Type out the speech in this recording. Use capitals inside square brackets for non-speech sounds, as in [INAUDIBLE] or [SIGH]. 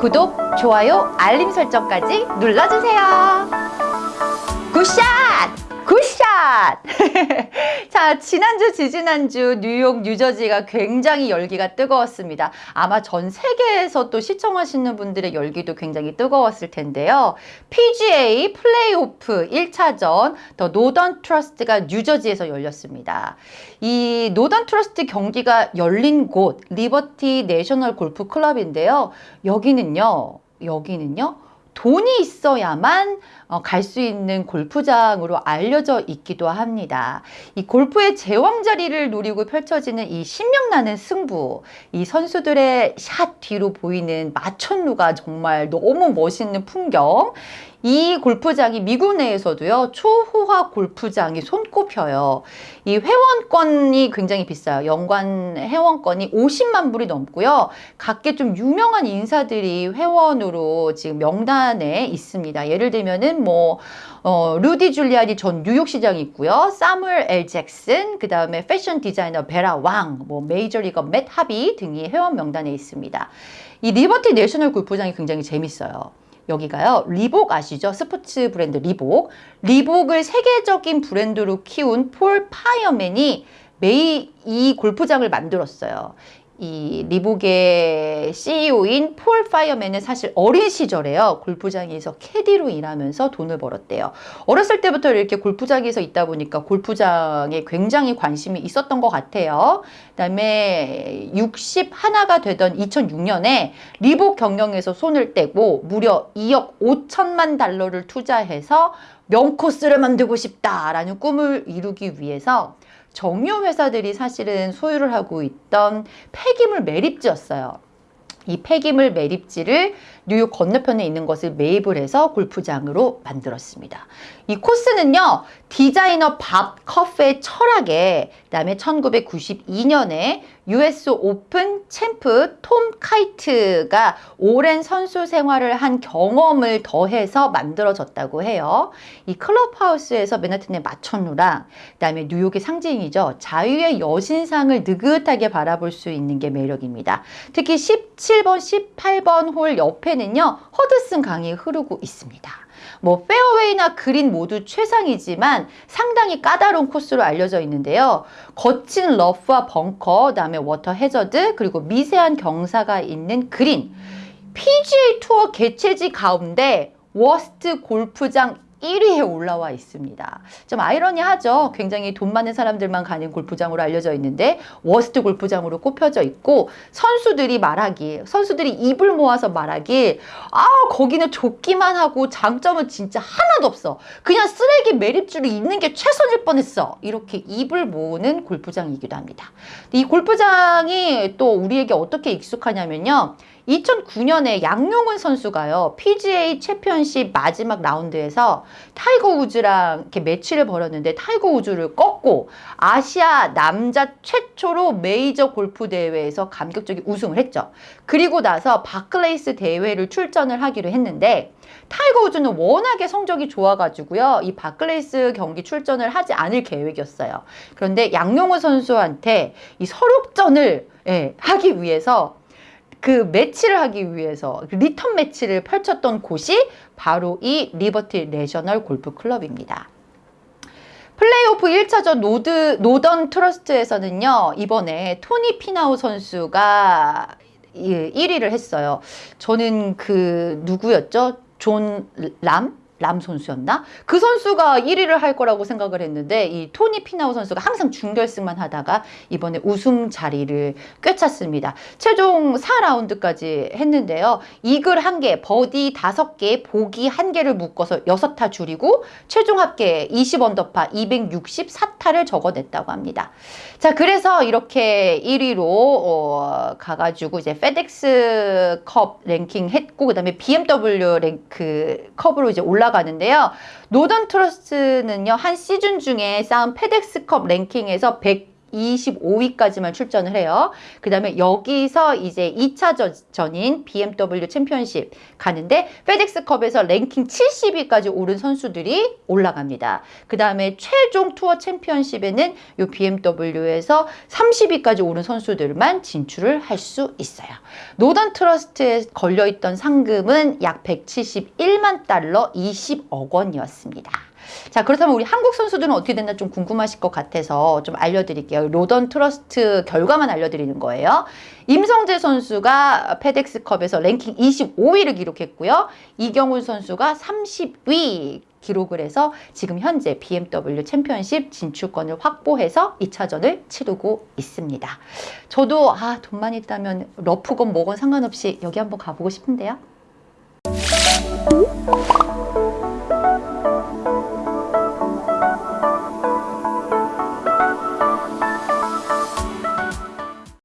구독, 좋아요, 알림 설정까지 눌러주세요. Good shot! Good shot! [LAUGHS] 자, 지난주, 지지난주 뉴욕, 뉴저지가 굉장히 열기가 뜨거웠습니다. 아마 전 세계에서 또 시청하시는 분들의 열기도 굉장히 뜨거웠을 텐데요. PGA 플레이오프 1차전 The Northern Trust가 뉴저지에서 열렸습니다. 이 Northern Trust 경기가 열린 곳 리버티 내셔널 골프 클럽인데요. 여기는요. 여기는요. 돈이 있어야만 어, 갈수 있는 골프장으로 알려져 있기도 합니다. 이 골프의 제왕 자리를 노리고 펼쳐지는 이 신명나는 승부, 이 선수들의 샷 뒤로 보이는 마천루가 정말 너무 멋있는 풍경, 이 골프장이 미국 내에서도요 초호화 골프장이 손꼽혀요. 이 회원권이 굉장히 비싸요. 연간 회원권이 50만 불이 넘고요. 각계 좀 유명한 인사들이 회원으로 지금 명단에 있습니다. 예를 들면은 뭐 어, 루디 줄리아니 전 뉴욕시장이 있고요. 사무엘 L 잭슨 그 다음에 패션 디자이너 베라 왕 뭐 메이저리거 맷 하비 등이 회원 명단에 있습니다. 이 리버티 내셔널 골프장이 굉장히 재밌어요 여기가요. 리복 아시죠? 스포츠 브랜드 리복. 리복을 세계적인 브랜드로 키운 폴 파이어맨이 매일 이 골프장을 만들었어요. 이 리복의 CEO인 폴 파이어맨은 사실 어린 시절에요. 골프장에서 캐디로 일하면서 돈을 벌었대요. 어렸을 때부터 이렇게 골프장에서 있다 보니까 골프장에 굉장히 관심이 있었던 것 같아요. 그 다음에 60 하나가 되던 2006년에 리복 경영에서 손을 떼고 무려 2억 5천만 달러를 투자해서 명코스를 만들고 싶다라는 꿈을 이루기 위해서 정유 회사들이 사실은 소유를 하고 있던 폐기물 매립지였어요. 이 폐기물 매립지를 뉴욕 건너편에 있는 것을 매입을 해서 골프장으로 만들었습니다. 이 코스는요. 디자이너 밥 커프의 철학에 그다음에 1992년에 US 오픈 챔프 톰 카이트가 오랜 선수 생활을 한 경험을 더해서 만들어졌다고 해요. 이 클럽하우스에서 맨하튼의 마천루랑 그다음에 뉴욕의 상징이죠. 자유의 여신상을 느긋하게 바라볼 수 있는 게 매력입니다. 특히 17번, 18번 홀 옆에는요. 허드슨 강이 흐르고 있습니다. 뭐 페어웨이나 그린 모두 최상이지만 상당히 까다로운 코스로 알려져 있는데요. 거친 러프와 벙커, 그다음에 워터 해저드, 그리고 미세한 경사가 있는 그린. PGA 투어 개최지 가운데 worst 골프장 1위에 올라와 있습니다. 좀 아이러니하죠. 굉장히 돈 많은 사람들만 가는 골프장으로 알려져 있는데 worst 골프장으로 꼽혀져 있고 선수들이 말하기 선수들이 입을 모아서 말하기 아 거기는 좋기만 하고 장점은 진짜 하나도 없어. 그냥 쓰레기 매립지로 있는 게 최선일 뻔했어. 이렇게 입을 모으는 골프장이기도 합니다. 이 골프장이 또 우리에게 어떻게 익숙하냐면요. 2009년에 양용은 선수가요. PGA 챔피언십 마지막 라운드에서 타이거 우즈랑 이렇게 매치를 벌였는데 타이거 우즈를 꺾고 아시아 남자 최초로 메이저 골프 대회에서 감격적인 우승을 했죠. 그리고 나서 바클레이스 대회를 출전을 하기로 했는데 타이거 우즈는 워낙에 성적이 좋아가지고요. 이 바클레이스 경기 출전을 하지 않을 계획이었어요. 그런데 양용은 선수한테 이 설욕전을 예, 하기 위해서 그 매치를 하기 위해서 그 리턴 매치를 펼쳤던 곳이 바로 이 리버티 내셔널 골프 클럽입니다. 플레이오프 1차전 노드, 노던 트러스트에서는요, 이번에 토니 피나우 선수가 1위를 했어요. 저는 그, 누구였죠? 존 람? 람 선수였나? 그 선수가 1위를 할 거라고 생각을 했는데 이 토니 피나우 선수가 항상 준결승만 하다가 이번에 우승 자리를 꿰찼습니다. 최종 4라운드까지 했는데요. 이글 1개, 버디 5개, 보기 1개를 묶어서 6타 줄이고 최종 합계 20언더파 264타를 적어냈다고 합니다. 자, 그래서 이렇게 1위로 어, 가가지고 이제 페덱스 컵 랭킹 했고 그 다음에 BMW 랭크 컵으로 이제 올라 올라가는데요. 노던 트러스트는요. 한 시즌 중에 쌓은 페덱스컵 랭킹에서 100 25위까지만 출전을 해요. 그 다음에 여기서 이제 2차 전인 BMW 챔피언십 가는데 페덱스컵에서 랭킹 70위까지 오른 선수들이 올라갑니다. 그 다음에 최종 투어 챔피언십에는 이 BMW에서 30위까지 오른 선수들만 진출을 할 수 있어요. 노던 트러스트에 걸려있던 상금은 약 171만 달러 20억 원이었습니다. 자 그렇다면 우리 한국 선수들은 어떻게 됐나 좀 궁금하실 것 같아서 좀 알려드릴게요. 노던 트러스트 결과만 알려드리는 거예요. 임성재 선수가 페덱스컵에서 랭킹 25위를 기록했고요. 이경훈 선수가 30위 기록을 해서 지금 현재 BMW 챔피언십 진출권을 확보해서 2차전을 치르고 있습니다. 저도 아 돈만 있다면 러프건 뭐건 상관없이 여기 한번 가보고 싶은데요.